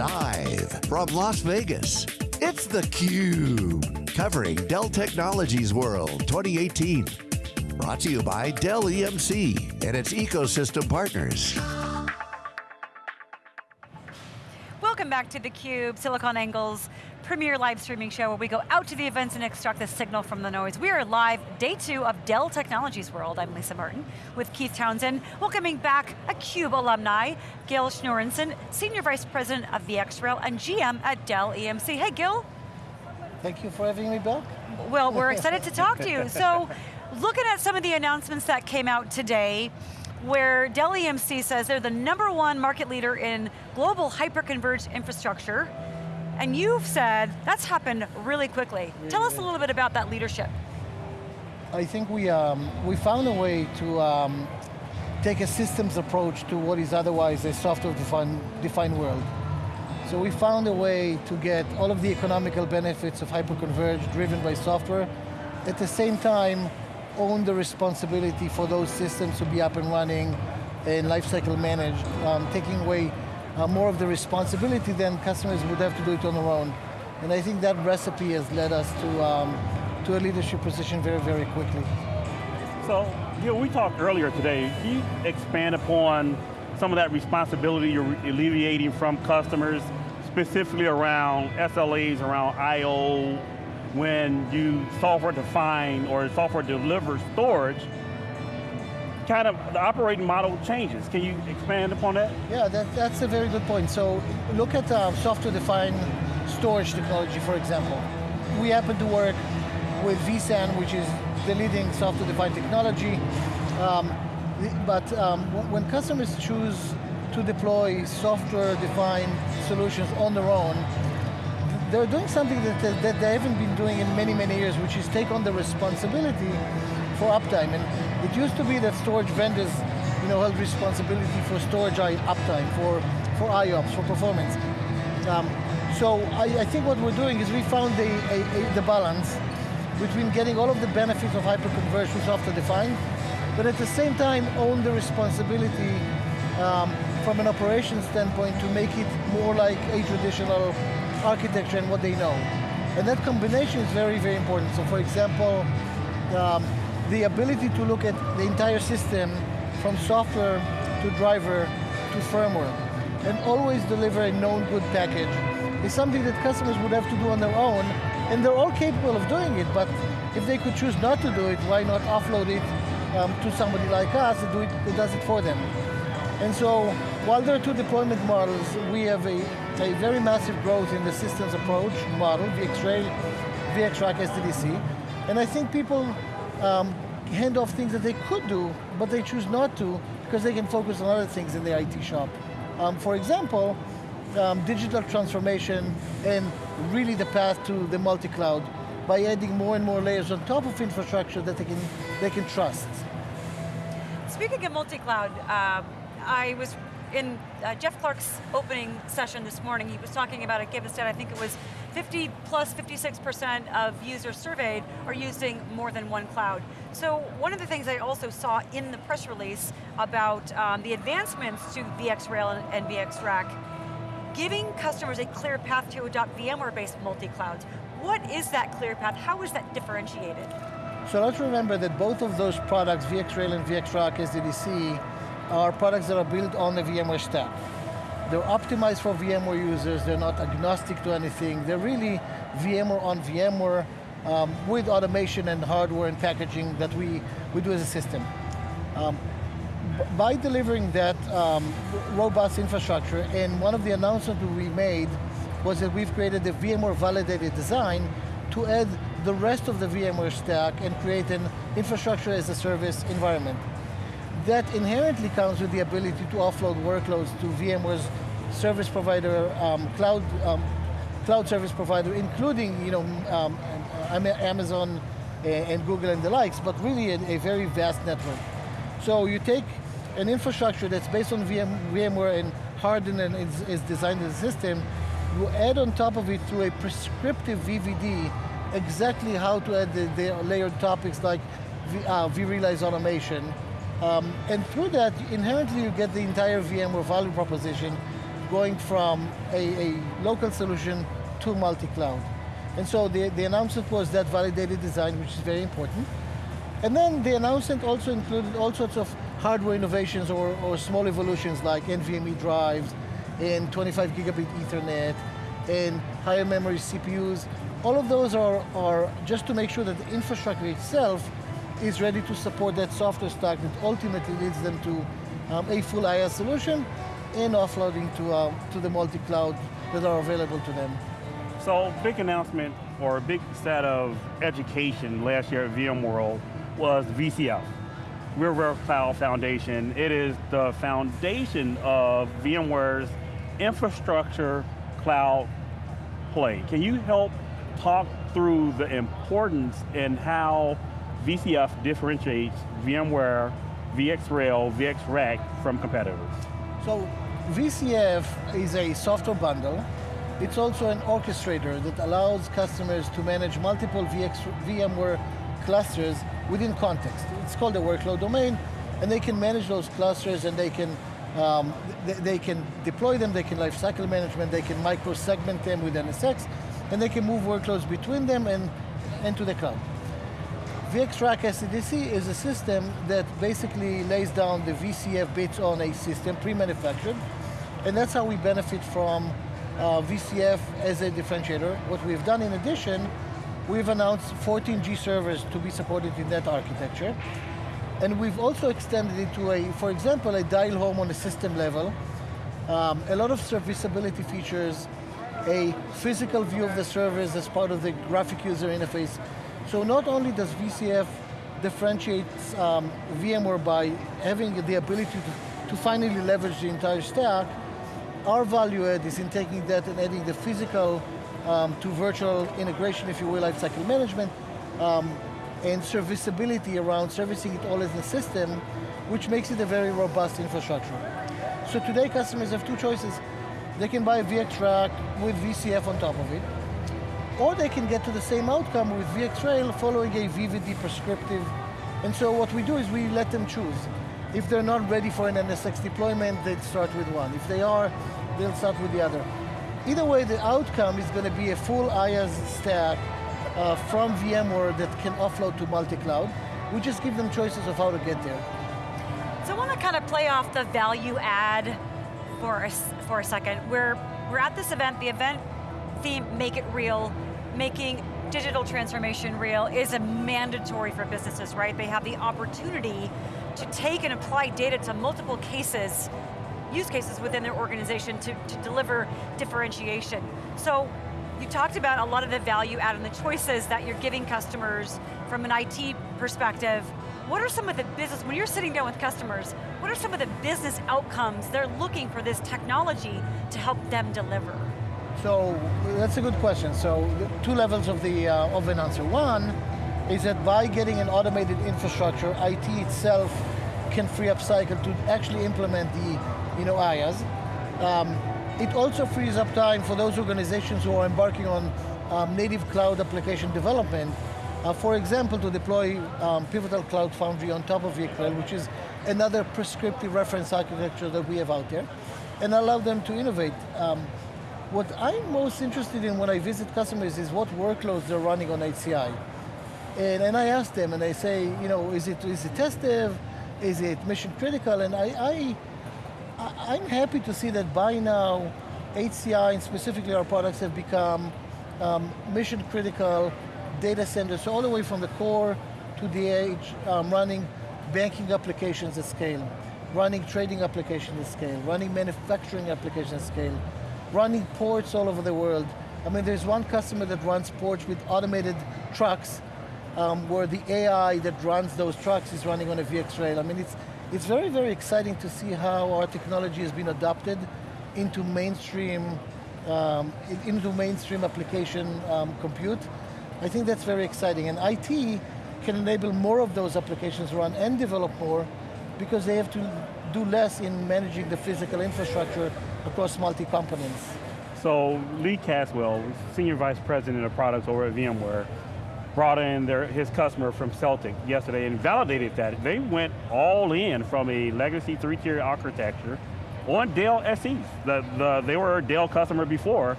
Live from Las Vegas, it's theCUBE. Covering Dell Technologies World 2018. Brought to you by Dell EMC and its ecosystem partners. Welcome back to theCUBE, SiliconANGLE's premier live streaming show where we go out to the events and extract the signal from the noise. We are live, day two of Dell Technologies World. I'm Lisa Martin with Keith Townsend. Welcoming back a CUBE alumni, Gil Shneorson, Senior Vice President of VxRail and GM at Dell EMC. Hey Gil. Thank you for having me back. Well, we're excited to talk to you. So, looking at some of the announcements that came out today, where Dell EMC says they're the number one market leader in global hyper-converged infrastructure, and you've said that's happened really quickly. Tell us a little bit about that leadership. I think we, um, we found a way to um, take a systems approach to what is otherwise a software-defined defined world. So we found a way to get all of the economical benefits of hyperconverged driven by software, at the same time own the responsibility for those systems to be up and running and lifecycle managed, um, taking away uh, more of the responsibility, than customers would have to do it on their own. And I think that recipe has led us to, um, to a leadership position very, very quickly. So, you know, we talked earlier today, can you expand upon some of that responsibility you're alleviating from customers, specifically around SLAs, around I.O., when you software define or software delivers storage, kind of the operating model changes. Can you expand upon that? Yeah, that, that's a very good point. So look at uh, software-defined storage technology, for example. We happen to work with vSAN, which is the leading software-defined technology. Um, but um, when customers choose to deploy software-defined solutions on their own, they're doing something that, that they haven't been doing in many, many years, which is take on the responsibility for uptime. And it used to be that storage vendors you know, held responsibility for storage uptime, for, for IOPS, for performance. Um, so I, I, think what we're doing is we found a, a, a, the balance between getting all of the benefits of hyperconverged software defined, but at the same time own the responsibility um, from an operations standpoint to make it more like a traditional architecture and what they know. And that combination is very, very important. So for example, um, the ability to look at the entire system from software to driver to firmware and always deliver a known good package is something that customers would have to do on their own and they're all capable of doing it, but if they could choose not to do it, why not offload it um, to somebody like us that, do it, that does it for them? And so, while there are two deployment models, we have a, a very massive growth in the systems approach model, VxRail, VxRack SDDC, and I think people um, hand off things that they could do, but they choose not to because they can focus on other things in the IT shop. Um, for example, um, digital transformation and really the path to the multi-cloud by adding more and more layers on top of infrastructure that they can, they can trust. Speaking of multi-cloud, uh, I was in uh, Jeff Clarke's opening session this morning, he was talking about a given stat, I think it was 50 plus 56% of users surveyed are using more than one cloud. So one of the things I also saw in the press release about um, the advancements to VxRail and, and VxRack, giving customers a clear path to adopt VMware-based multi-clouds. What is that clear path? How is that differentiated? So let's remember that both of those products, VxRail and VxRack SDDC, are products that are built on the VMware stack. They're optimized for VMware users, they're not agnostic to anything, they're really VMware on VMware um, with automation and hardware and packaging that we, we do as a system. Um, by delivering that um, robust infrastructure, and one of the announcements we made was that we've created a VMware validated design to add the rest of the VMware stack and create an infrastructure as a service environment that inherently comes with the ability to offload workloads to VMware's service provider, um, cloud, um, cloud service provider, including you know, um, Amazon and Google and the likes, but really a, a, very vast network. So you take an infrastructure that's based on VM, VMware and hardened and is, is designed as a system, you add on top of it through a prescriptive VVD exactly how to add the, the layered topics like v, uh, vRealize automation, um, and through that, inherently you get the entire VMware value proposition going from a, a local solution to multi-cloud. And so the, the announcement was that validated design, which is very important. And then the announcement also included all sorts of hardware innovations or, or small evolutions like NVMe drives and 25 gigabit ethernet and higher memory CPUs. All of those are, are just to make sure that the infrastructure itself is ready to support that software stack that ultimately leads them to um, a full IaaS solution and offloading to, uh, to the multi-cloud that are available to them. So big announcement or a big set of education last year at VMworld was VCF, VMware Cloud Foundation. It is the foundation of VMware's infrastructure cloud play. Can you help talk through the importance and how VCF differentiates VMware, VxRail, VxRack from competitors? So VCF is a software bundle. It's also an orchestrator that allows customers to manage multiple VX, VMware clusters within context. It's called a workload domain, and they can manage those clusters and they can um, they, they, can deploy them, they can lifecycle management, they can micro-segment them with NSX, and they can move workloads between them and into the cloud. VxRack SDDC is a system that basically lays down the VCF bits on a system, pre-manufactured, and that's how we benefit from uh, VCF as a differentiator. What we've done in addition, we've announced 14G servers to be supported in that architecture, and we've also extended it to a, for example, a dial home on a system level, um, a lot of serviceability features, a physical view of the servers as part of the graphic user interface, so not only does VCF differentiate um, VMware by having the ability to, to finally leverage the entire stack, our value add is in taking that and adding the physical um, to virtual integration, if you will, lifecycle management, um, and serviceability around servicing it all as a system, which makes it a very robust infrastructure. So today customers have two choices. They can buy a VxRack with VCF on top of it, or they can get to the same outcome with VxRail following a VVD prescriptive. And so what we do is we let them choose. If they're not ready for an NSX deployment, they start with one. If they are, they'll start with the other. Either way, the outcome is going to be a full IaaS stack uh, from VMware that can offload to multi-cloud. We just give them choices of how to get there. So I want to kind of play off the value add for a, for a second. We're, we're at this event, the event theme, make it real, making digital transformation real is a mandatory for businesses, right? They have the opportunity to take and apply data to multiple cases, use cases within their organization to, to deliver differentiation. So you talked about a lot of the value add and the choices that you're giving customers from an IT perspective. What are some of the business, when you're sitting down with customers, what are some of the business outcomes they're looking for this technology to help them deliver? So that's a good question. So two levels of the uh, of an answer. One is that by getting an automated infrastructure, IT itself can free up cycle to actually implement the you know IaaS. Um, it also frees up time for those organizations who are embarking on um, native cloud application development. Uh, for example, to deploy um, Pivotal Cloud Foundry on top of VxRail, which is another prescriptive reference architecture that we have out there, and allow them to innovate. What I'm most interested in when I visit customers is what workloads they're running on HCI. And, and I ask them and I say, you know, is it, is it test dev? Is it mission critical? And I, I, I'm happy to see that by now, HCI and specifically our products have become um, mission critical data centers, all the way from the core to the edge, um, running banking applications at scale, running trading applications at scale, running manufacturing applications at scale, running ports all over the world. I mean, there's one customer that runs ports with automated trucks um, where the AI that runs those trucks is running on a VxRail. I mean, it's, it's very, very exciting to see how our technology has been adopted into mainstream, um, into mainstream application um, compute. I think that's very exciting. And IT can enable more of those applications run and develop more because they have to do less in managing the physical infrastructure across multi-components. So Lee Caswell, Senior Vice President of Products over at VMware, brought in their, his customer from Celtic yesterday and validated that. They went all in from a legacy three-tier architecture on Dell SEs. The, the, they were a Dell customer before,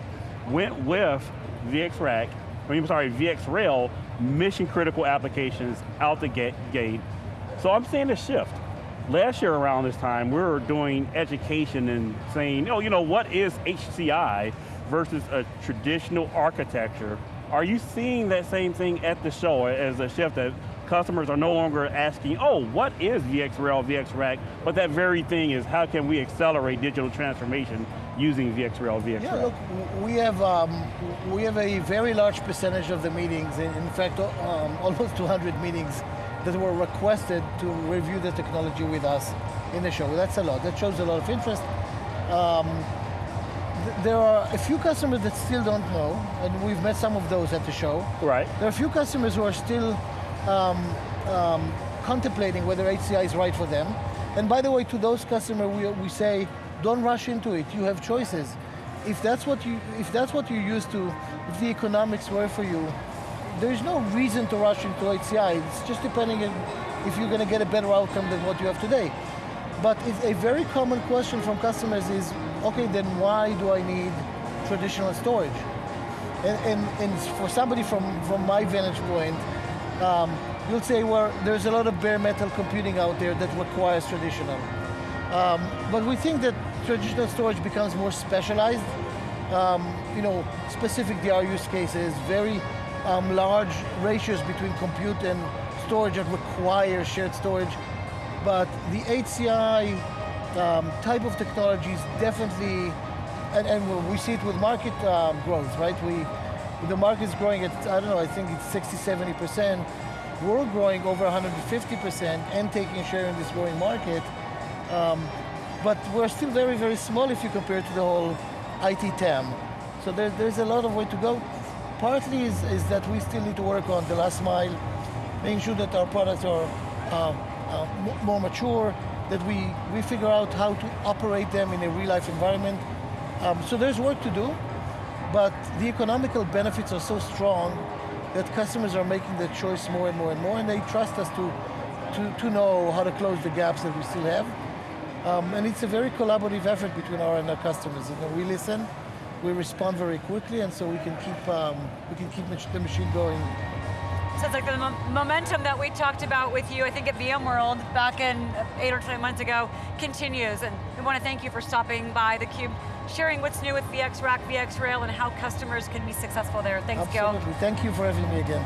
went with VxRack, I mean, sorry, VxRail, mission critical applications out the gate. So I'm seeing a shift. Last year around this time, we were doing education and saying, oh, you know, what is HCI versus a traditional architecture? Are you seeing that same thing at the show as a shift that customers are no longer asking, oh, what is VxRail, VxRack? But that very thing is how can we accelerate digital transformation using VxRail, VxRack? Yeah, look, we have, um, we have a very large percentage of the meetings, in fact, um, almost 200 meetings that were requested to review the technology with us in the show. That's a lot, that shows a lot of interest. Um, th there are a few customers that still don't know, and we've met some of those at the show. Right. There are a few customers who are still um, um, contemplating whether HCI is right for them. And by the way, to those customers, we, we say, don't rush into it. You have choices. If that's what you, if that's what you're used to, if the economics work for you, there's no reason to rush into HCI. It's just depending on if you're going to get a better outcome than what you have today. But it's a very common question from customers is, okay, then why do I need traditional storage? And, and, and for somebody from, from my vantage point, um, you'll say, well, there's a lot of bare metal computing out there that requires traditional. Um, but we think that traditional storage becomes more specialized. Um, you know, specific DR use cases, very um, large ratios between compute and storage that require shared storage. But the HCI um, type of technologies definitely, and, and, we see it with market um, growth, right? We, the market is growing at, I don't know, I think it's 60, 70%. We're growing over 150% and taking share in this growing market. Um, but we're still very, very small if you compare to the whole IT TAM. So there, there's a lot of way to go. Partly is, is, that we still need to work on the last mile, making sure that our products are uh, uh, more mature, that we, we figure out how to operate them in a real life environment. Um, so there's work to do. But the economical benefits are so strong that customers are making the choice more and more and more, and they trust us to, to, to know how to close the gaps that we still have. Um, and it's a very collaborative effort between our and our customers. You know, we listen, we respond very quickly, and so we can keep, um, we can keep the machine going Sounds like the momentum that we talked about with you, I think at VMworld back in eight or 10 months ago, continues. And we want to thank you for stopping by theCUBE, sharing what's new with VxRack, VxRail, and how customers can be successful there. Thanks, Absolutely. Gil. Thank you for having me again.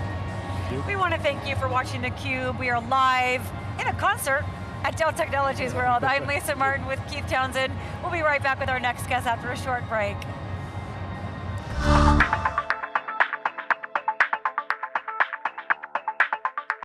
We want to thank you for watching theCUBE. We are live in a concert at Dell Technologies World. I'm Lisa Martin with Keith Townsend. We'll be right back with our next guest after a short break.